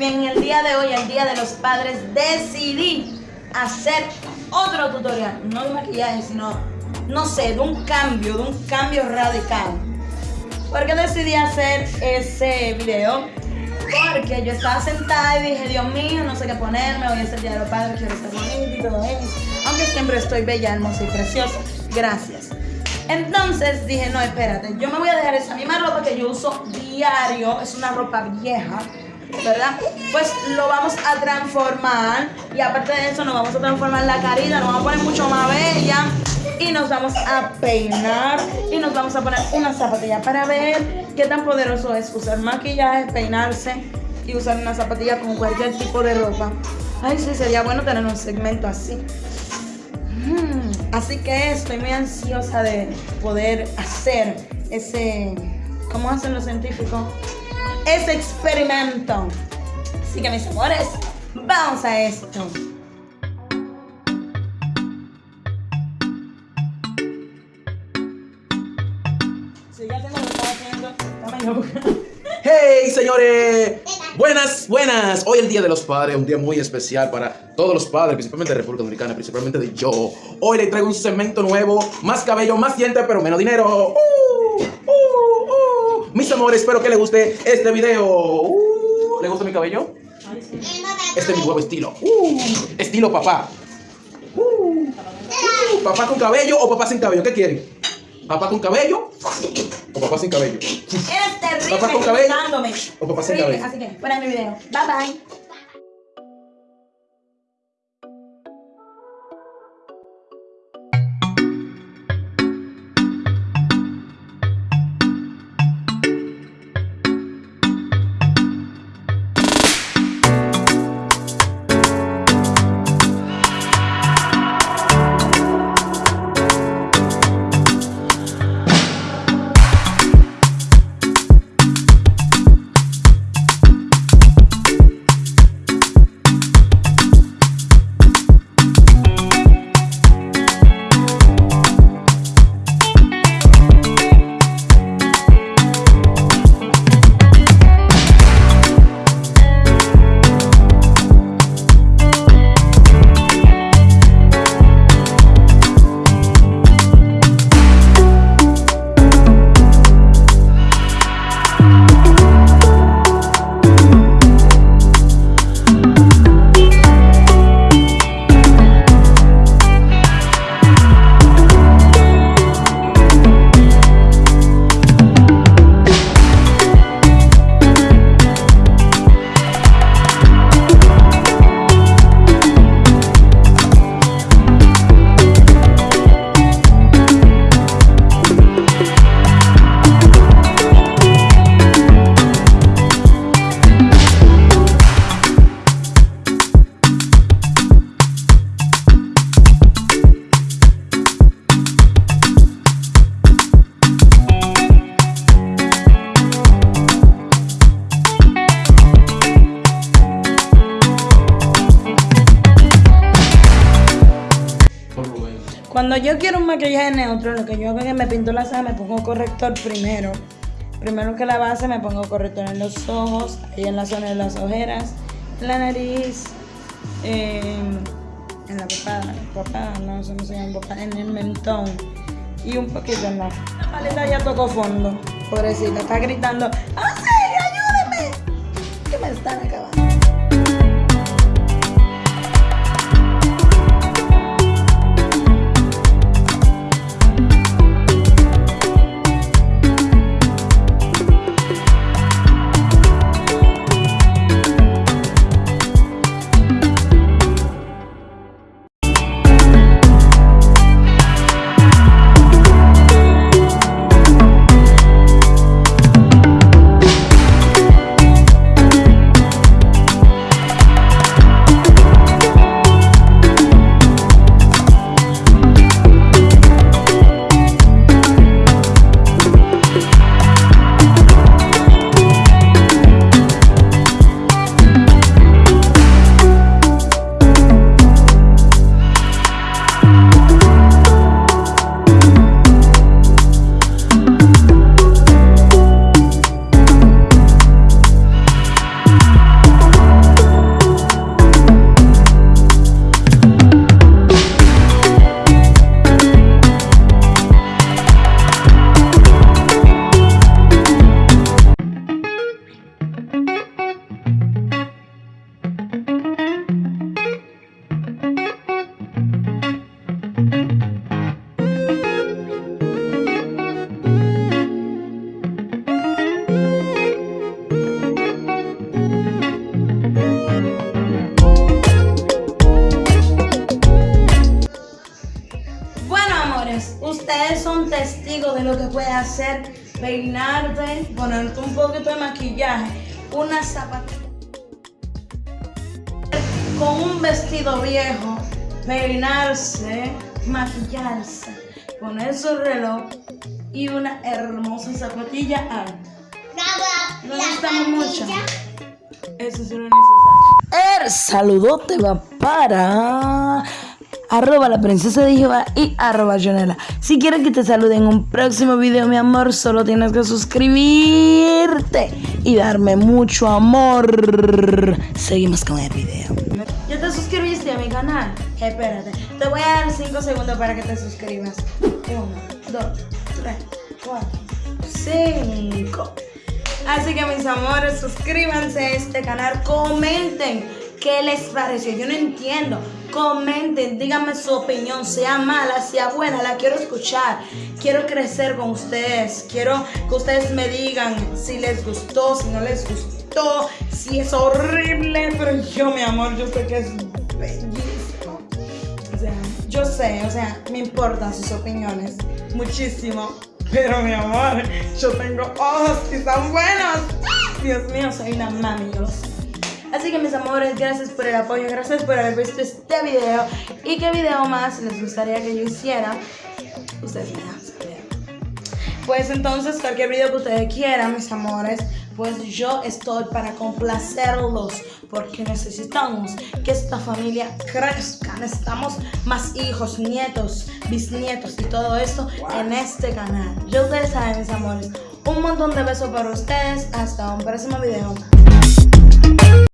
bien, en el día de hoy, el día de los padres, decidí hacer otro tutorial, no de maquillaje, sino, no sé, de un cambio, de un cambio radical. ¿Por qué decidí hacer ese video? Porque yo estaba sentada y dije, Dios mío, no sé qué ponerme, voy a hacer día de los padres, quiero estar bonita y todo eso. Aunque siempre estoy bella, hermosa y preciosa. Gracias. Entonces dije, no, espérate, yo me voy a dejar esa misma ropa que yo uso diario, es una ropa vieja, ¿verdad? Pues lo vamos a transformar y aparte de eso nos vamos a transformar la carita, nos vamos a poner mucho más bella y nos vamos a peinar y nos vamos a poner una zapatilla para ver qué tan poderoso es usar maquillaje, peinarse y usar una zapatilla con cualquier tipo de ropa. Ay, sí, sería bueno tener un segmento así. Mm, así que estoy muy ansiosa de poder hacer ese, ¿cómo hacen los científicos? Ese experimento. Así que mis amores, vamos a esto. Lo que haciendo. ¡Hey, señores! Buenas, buenas. Hoy es el Día de los Padres, un día muy especial para todos los padres, principalmente de República Dominicana, principalmente de yo. Hoy les traigo un segmento nuevo, más cabello, más dientes, pero menos dinero. Uh, uh, uh. Mis amores, espero que les guste este video. Uh, ¿Le gusta mi cabello? Este es mi nuevo estilo. Uh, estilo papá. Uh, papá con cabello o papá sin cabello, ¿qué quieren? ¿Papá con cabello o papá sin cabello? Eres terrible Papá con cabello. O papá sin cabello. Así que, de mi video. Bye bye. Cuando yo quiero un maquillaje neutro, lo que yo hago es que me pinto la ceja, me pongo corrector primero. Primero que la base, me pongo corrector en los ojos, ahí en la zona de las ojeras, en la nariz, eh, en la papada, papada, no sé se llama, papada, en el mentón y un poquito en la. La ya tocó fondo, pobrecita, está gritando: ¡Auxilio, ayúdeme! Que me están acabando. Son testigos de lo que puede hacer peinarte, ponerte un poquito de maquillaje, una zapatilla con un vestido viejo, peinarse, maquillarse, poner su reloj y una hermosa zapatilla alta. No necesitamos mucho. Eso sí lo necesario. El saludote va para arroba la princesa de Jehová y arroba Jonela. Si quieres que te salude en un próximo video, mi amor, solo tienes que suscribirte y darme mucho amor. Seguimos con el video. ¿Ya te suscribiste a mi canal? Espérate, te voy a dar 5 segundos para que te suscribas. 1, 2, 3, 4, 5. Así que mis amores, suscríbanse a este canal, comenten qué les pareció. Yo no entiendo. Comenten, díganme su opinión, sea mala, sea buena, la quiero escuchar. Quiero crecer con ustedes. Quiero que ustedes me digan si les gustó, si no les gustó, si es horrible. Pero yo, mi amor, yo sé que es bellísimo. O sea, yo sé, o sea, me importan sus opiniones muchísimo. Pero mi amor, yo tengo ojos y son buenos. Dios mío, soy una mami. Así que mis amores, gracias por el apoyo, gracias por haber visto este video. ¿Y qué video más les gustaría que yo hiciera? Ustedes me. Pues entonces, cualquier video que ustedes quieran, mis amores, pues yo estoy para complacerlos. Porque necesitamos que esta familia crezca. Necesitamos más hijos, nietos, bisnietos y todo esto en este canal. Ya ustedes saben, mis amores. Un montón de besos para ustedes. Hasta un próximo video.